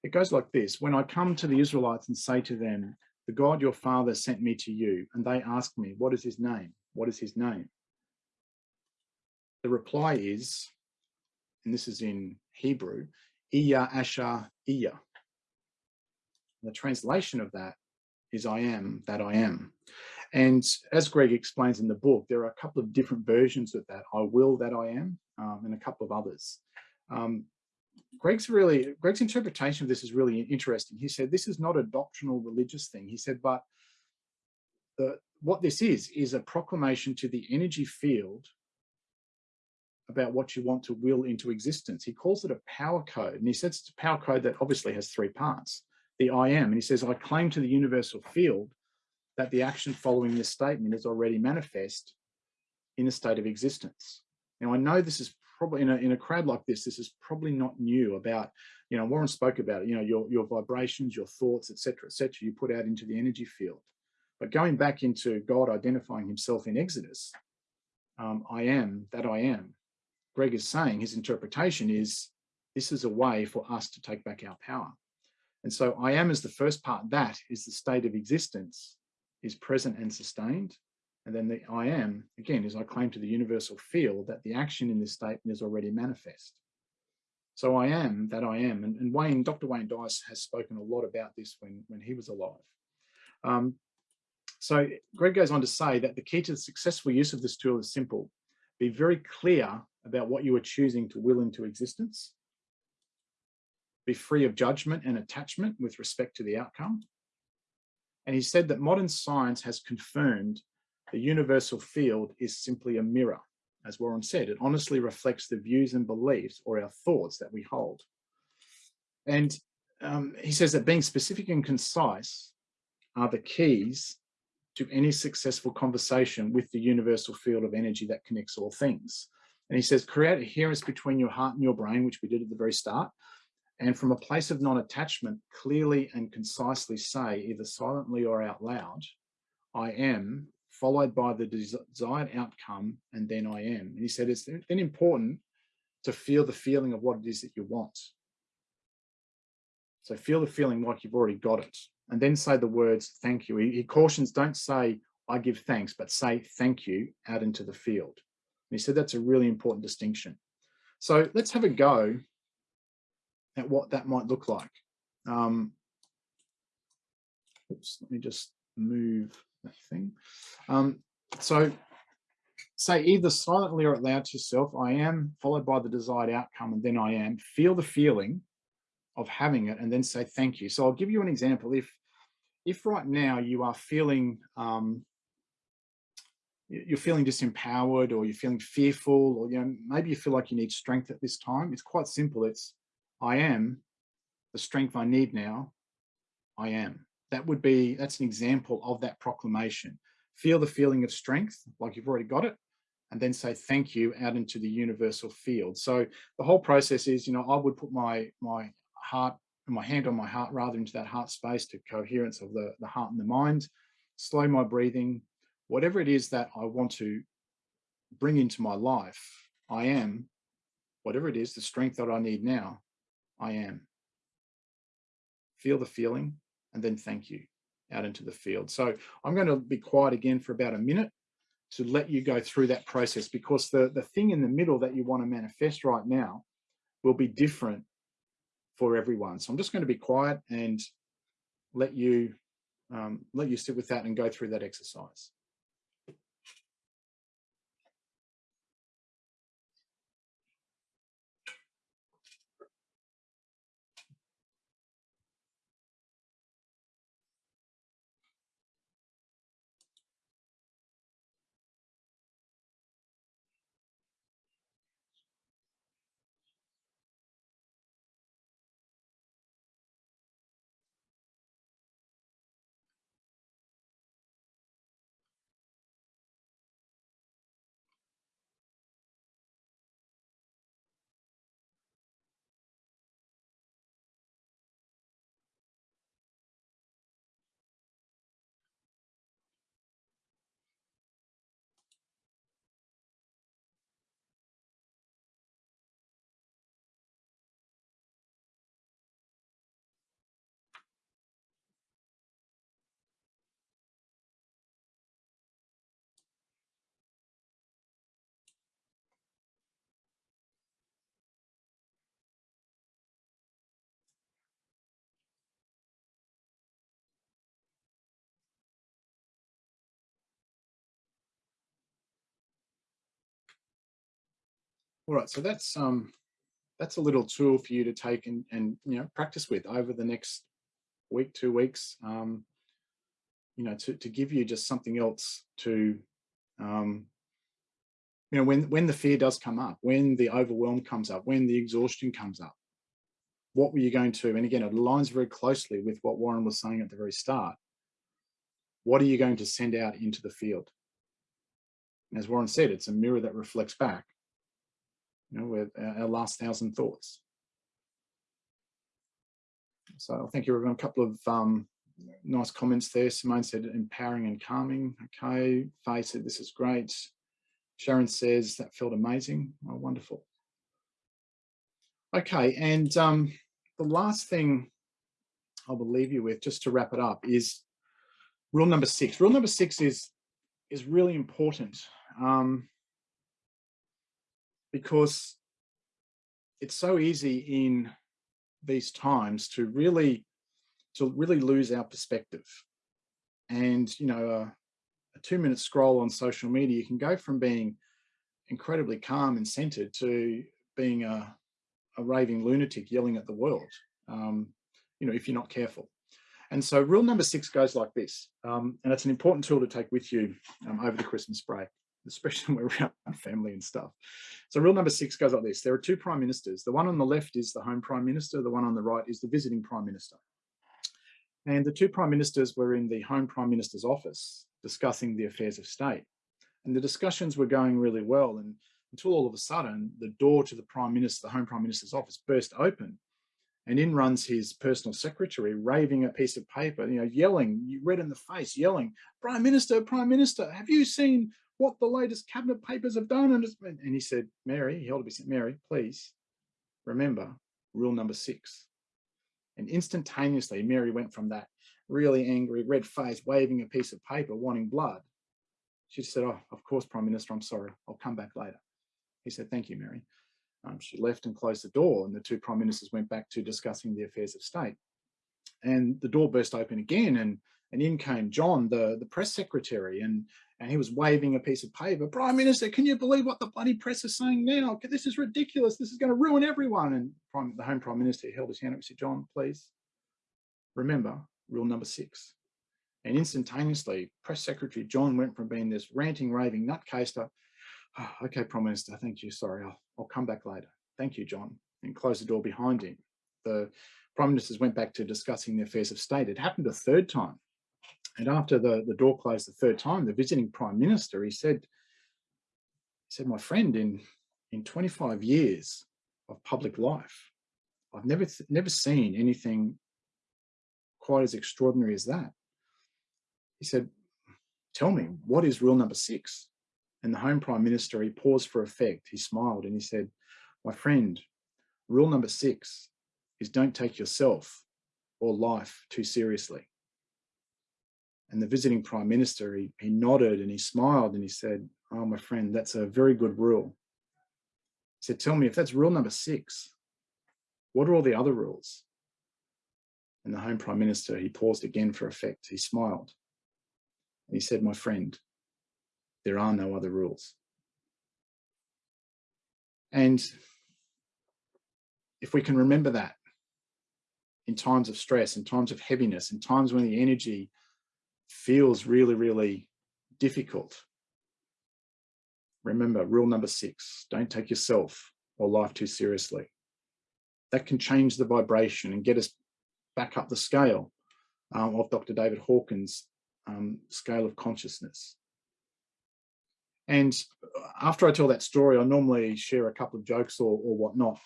It goes like this, when I come to the Israelites and say to them, the God your father sent me to you, and they ask me, what is his name? What is his name? The reply is, and this is in Hebrew, Ehyeh Asher Ehyeh the translation of that is I am that I am. And as Gregg explains in the book, there are a couple of different versions of that. I will that I am, um, and a couple of others. Um, Gregg's really, Gregg's interpretation of this is really interesting. He said, this is not a doctrinal religious thing. He said, but the, what this is, is a proclamation to the energy field about what you want to will into existence. He calls it a power code. And he says it's a power code that obviously has three parts the I am. And he says, I claim to the universal field that the action following this statement is already manifest in a state of existence. Now, I know this is probably in a, in a crowd like this, this is probably not new about, you know, Warren spoke about it, you know, your, your vibrations, your thoughts, etc., etc. you put out into the energy field. But going back into God identifying himself in Exodus, um, I am that I am. Gregg is saying his interpretation is this is a way for us to take back our power. And so I am is the first part, that is the state of existence, is present and sustained. And then the I am, again, is I claim to the universal field that the action in this statement is already manifest. So I am that I am. And, and Wayne, Dr. Wayne Dyer has spoken a lot about this when, when he was alive. Um, so Gregg goes on to say that the key to the successful use of this tool is simple. Be very clear about what you are choosing to will into existence. Be free of judgment and attachment with respect to the outcome. And he said that modern science has confirmed the universal field is simply a mirror. As Warren said, it honestly reflects the views and beliefs or our thoughts that we hold. And um, he says that being specific and concise are the keys to any successful conversation with the universal field of energy that connects all things. And he says, create coherence between your heart and your brain, which we did at the very start. And from a place of non-attachment, clearly and concisely say, either silently or out loud, I am, followed by the desired outcome, and then I am. And he said, it's then important to feel the feeling of what it is that you want. So feel the feeling like you've already got it and then say the words thank you. He, he, cautions don't say I give thanks, but say thank you out into the field. And he said that's a really important distinction. So let's have a go at what that might look like. Um, oops, let me just move that thing. Um, so say either silently or out loud to yourself, I am, followed by the desired outcome, and then I am. Feel the feeling of having it and then say thank you. So I'll give you an example. If if right now you are feeling um, you're feeling disempowered or you're feeling fearful or you know maybe you feel like you need strength at this time, it's quite simple. It's I am the strength I need now. I am. That would be that's an example of that proclamation. Feel the feeling of strength like you've already got it and then say thank you out into the universal field. So the whole process is, you know, I would put my my heart my hand on my heart rather into that heart space to coherence of the, the heart and the mind, slow my breathing, whatever it is that I want to bring into my life, I am, whatever it is, the strength that I need now, I am. Feel the feeling and then thank you out into the field. So I'm going to be quiet again for about a minute to let you go through that process because the, the thing in the middle that you want to manifest right now will be different for everyone. So I'm just going to be quiet and let you um, let you sit with that and go through that exercise. All right, so that's um, that's a little tool for you to take and, and you know practice with over the next week, two weeks. Um, you know, to to give you just something else to, um, you know, when when the fear does come up, when the overwhelm comes up, when the exhaustion comes up, what were you going to, and again, it aligns very closely with what Warren was saying at the very start. What are you going to send out into the field? And as Warren said, it's a mirror that reflects back, you know, with our last thousand thoughts. So thank you, everyone. A couple of um, nice comments there. Simone said empowering and calming. Okay. Faye said this is great. Sharon says that felt amazing. Oh, wonderful. Okay, and um, the last thing I will leave you with, just to wrap it up, is rule number six. Rule number six is is really important um, because it's so easy in these times to really to really lose our perspective. And you know, a, a two minute scroll on social media, you can go from being incredibly calm and centered to being a, a raving lunatic yelling at the world, um, you know, if you're not careful. And so rule number six goes like this, um, and it's an important tool to take with you um, over the Christmas break, especially when we're around family and stuff. So rule number six goes like this. There are two prime ministers. The one on the left is the home prime minister. The one on the right is the visiting prime minister. And the two prime ministers were in the home prime minister's office discussing the affairs of state. And the discussions were going really well. And until all of a sudden, the door to the prime minister, the home prime minister's office burst open. And in runs his personal secretary, raving a piece of paper, you know, yelling, red in the face, yelling, Prime Minister, Prime Minister, have you seen what the latest cabinet papers have done? And, and he said, Mary, he held up his Mary, please remember rule number six. And instantaneously, Mary went from that really angry, red face, waving a piece of paper, wanting blood. She said, oh, of course, Prime Minister, I'm sorry. I'll come back later. He said, thank you, Mary. Um, she left and closed the door and the two prime ministers went back to discussing the affairs of state. And the door burst open again and, and in came John, the, the press secretary, and, and he was waving a piece of paper. Prime Minister, can you believe what the bloody press is saying now? This is ridiculous. This is going to ruin everyone. And prime, the Home Prime Minister held his hand up and said, John, please remember rule number six. And instantaneously, Press Secretary John went from being this ranting, raving nutcase to oh, ah, okay, Prime Minister, thank you. Sorry, I'll, I'll come back later. Thank you, John. And closed the door behind him. The Prime Ministers went back to discussing the affairs of state. It happened a third time. And after the, the door closed the third time, the visiting Prime Minister, he said, he said, my friend, in, in 25 years of public life, I've never, never seen anything quite as extraordinary as that. He said, tell me, what is rule number six? And the Home Prime Minister, he paused for effect. He smiled and he said, my friend, rule number six is don't take yourself or life too seriously. And the visiting Prime Minister, he, he nodded and he smiled and he said, oh, my friend, that's a very good rule. He said, tell me if that's rule number six, what are all the other rules? And the Home Prime Minister, he paused again for effect. He smiled. And he said, my friend, there are no other rules. And if we can remember that in times of stress, in times of heaviness, in times when the energy feels really, really difficult, remember rule number six, don't take yourself or life too seriously. That can change the vibration and get us back up the scale um, of Dr. David Hawkins' um, scale of consciousness. And after I tell that story, I normally share a couple of jokes or, or whatnot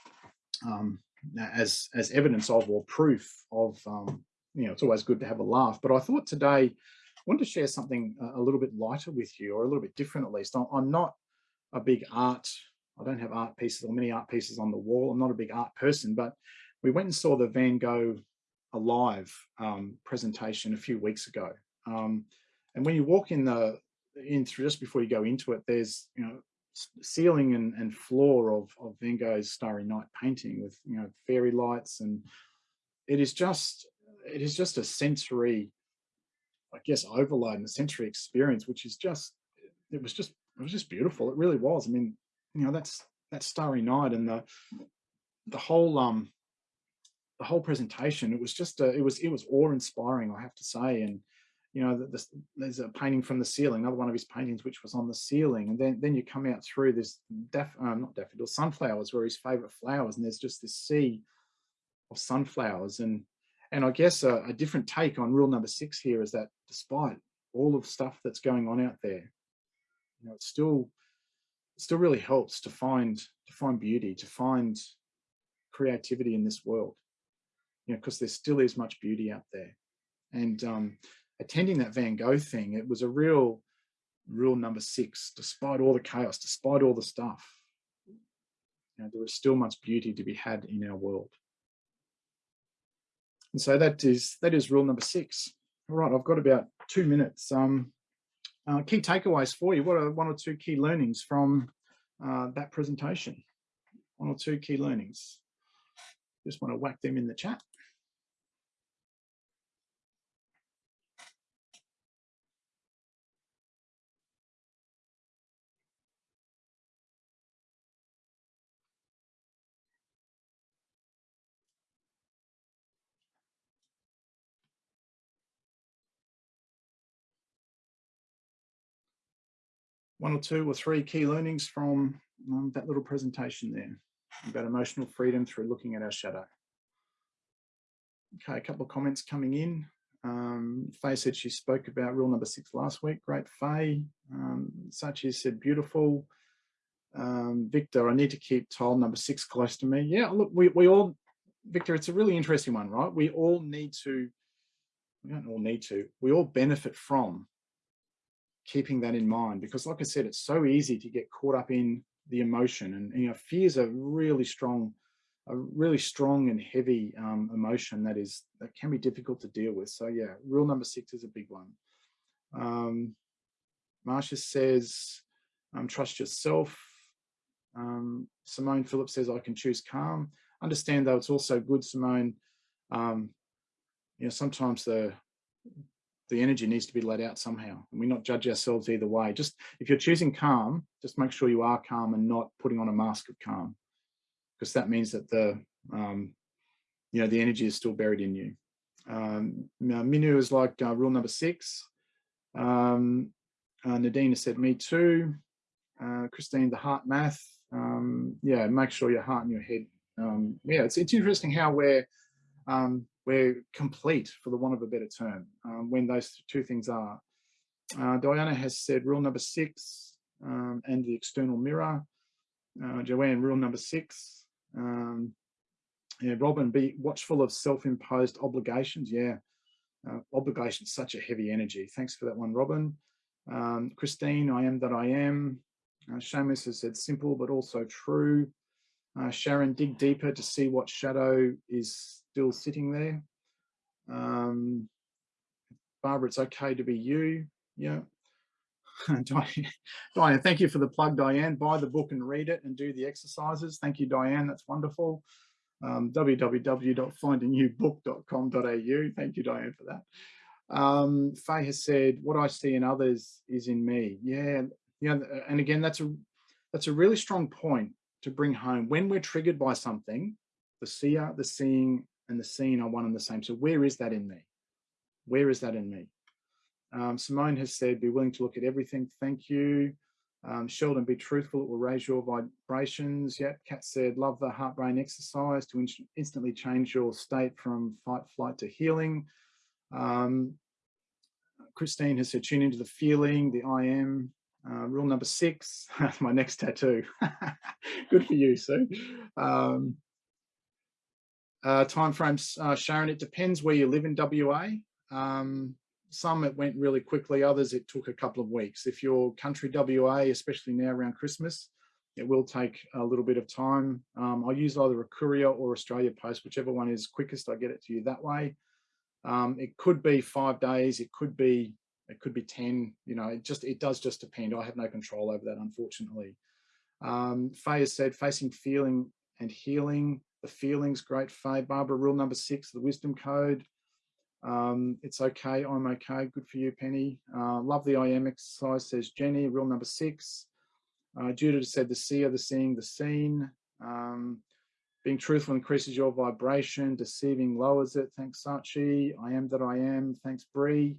um, as, as evidence of or proof of, um, you know, it's always good to have a laugh. But I thought today I wanted to share something a little bit lighter with you or a little bit different at least. I'm not a big art, I don't have art pieces or many art pieces on the wall. I'm not a big art person, but we went and saw the Van Gogh Alive um, presentation a few weeks ago. Um, and when you walk in the in through just before you go into it, there's you know ceiling and, and floor of, of Van Gogh's Starry Night painting with you know fairy lights and it is just it is just a sensory I guess overload and a sensory experience which is just it was just it was just beautiful it really was I mean you know that's that Starry Night and the the whole um the whole presentation it was just a, it was it was awe-inspiring I have to say and you know, this, there's a painting from the ceiling, another one of his paintings, which was on the ceiling. And then, then you come out through this, daff, uh, not daffodils, sunflowers were his favorite flowers. And there's just this sea of sunflowers. And, and I guess a, a different take on rule number six here is that despite all of stuff that's going on out there, you know, it still, still really helps to find, to find beauty, to find creativity in this world, you know, because there still is much beauty out there. And um, attending that Van Gogh thing, it was a real, rule number six, despite all the chaos, despite all the stuff, you know, still much beauty to be had in our world. And so that is that is rule number six. All right, I've got about two minutes. Um, uh, key takeaways for you. What are one or two key learnings from uh, that presentation? One or two key learnings. Just want to whack them in the chat. One or two or three key learnings from um, that little presentation there about emotional freedom through looking at our shadow. Okay, a couple of comments coming in. Um, Faye said she spoke about rule number six last week. Great, Faye. Um, Sachi said beautiful. Um, Victor, I need to keep tile number six close to me. Yeah, look, we, we all, Victor, it's a really interesting one, right? We all need to, we don't all need to, we all benefit from keeping that in mind because like I said, it's so easy to get caught up in the emotion and, you know, fears are really strong, a really strong and heavy um, emotion that is, that can be difficult to deal with. So yeah, rule number six is a big one. Um, Marcia says, um, trust yourself. Um, Simone Phillips says, I can choose calm. Understand though, it's also good, Simone, um, you know, sometimes the the energy needs to be let out somehow and we not judge ourselves either way. Just if you're choosing calm just make sure you are calm and not putting on a mask of calm because that means that the um, you know the energy is still buried in you. Um, Minu is like uh, rule number six. Um, uh, Nadine has said me too. Uh, Christine the HeartMath. Um, yeah make sure your heart and your head um, yeah it's, it's interesting how we're um, we're complete, for the want of a better term, um, when those two things are. Uh, Diana has said rule number six um, and the external mirror. Uh, Joanne, rule number six. Um, yeah, Robin, be watchful of self-imposed obligations. Yeah, uh, obligation, such a heavy energy. Thanks for that one, Robin. Um, Christine, I am that I am. Uh, Seamus has said simple, but also true. Uh, Sharon, dig deeper to see what shadow is still sitting there. Um, Barbara, it's okay to be you. Yeah. Diane, thank you for the plug, Diane. Buy the book and read it and do the exercises. Thank you, Diane. That's wonderful. Um, www.findingyoubook.com.au. Thank you, Diane, for that. Um, Faye has said, what I see in others is in me. Yeah, yeah. And again, that's a that's a really strong point to bring home. When we're triggered by something, the seer, the seeing, and the seen are one and the same. So where is that in me? Where is that in me? Um, Simone has said, be willing to look at everything. Thank you. Um, Sheldon, be truthful. It will raise your vibrations. Yep. Kat said, love the heart brain exercise to in instantly change your state from fight, flight to healing. Um, Christine has said, tune into the feeling, the I am. Uh, rule number six, my next tattoo. Good for you, Sue. Um, uh, timeframes, uh, Sharon, it depends where you live in WA. Um, some it went really quickly, others it took a couple of weeks. If you're country WA, especially now around Christmas, it will take a little bit of time. Um, I use either a courier or Australia Post, whichever one is quickest, I get it to you that way. Um, it could be five days, it could be it could be 10, you know, it just, it does just depend. I have no control over that, unfortunately. Um, Faye has said, facing feeling and healing the feelings, great Faye. Barbara, rule number six, the wisdom code. Um, it's okay, I'm okay, good for you, Penny. Uh, love the I am exercise, says Jenny, rule number six. Uh, Judith said the seer, the seeing, the seen. Um, being truthful increases your vibration, deceiving lowers it. Thanks, Sachi. I am that I am. Thanks, Bree.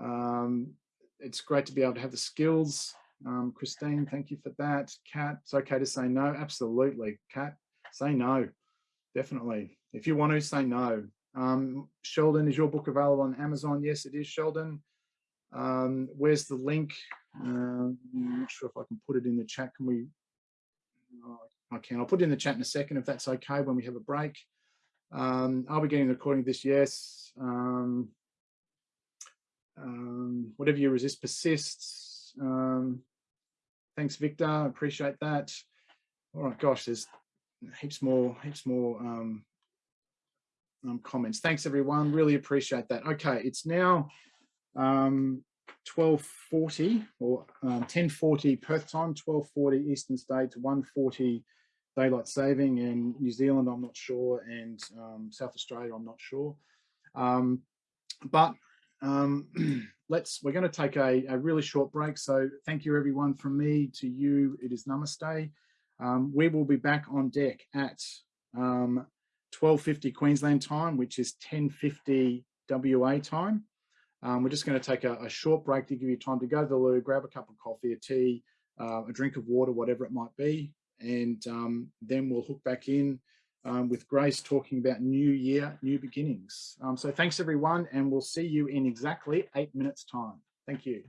Um, it's great to be able to have the skills. Um, Christine, thank you for that. Kat, it's okay to say no. Absolutely, Kat, say no definitely. If you want to, say no. Um, Sheldon, is your book available on Amazon? Yes, it is, Sheldon. Um, where's the link? Um, I'm not sure if I can put it in the chat. Can we? Oh, I can. I'll put it in the chat in a second if that's okay when we have a break. Um, I'll be getting the recording of this. Yes. Um, um, whatever you resist persists. Um, thanks, Victor. Appreciate that. All right, gosh, there's heaps more, heaps more um, um, comments. Thanks, everyone. Really appreciate that. Okay, it's now um, 12.40 or um, 10.40 Perth time, 12.40 Eastern States, to 1.40 daylight saving in New Zealand, I'm not sure, and um, South Australia, I'm not sure. Um, but um, let's, we're going to take a, a, really short break. So thank you everyone from me to you. It is namaste. Um, we will be back on deck at 12.50 Queensland time, which is 10.50 WA time. Um, we're just going to take a, a, short break to give you time to go to the loo, grab a cup of coffee, a tea, uh, a drink of water, whatever it might be. And um, then we'll hook back in um, with Grace talking about new year, new beginnings. Um, so thanks everyone, and we'll see you in exactly eight minutes time. Thank you.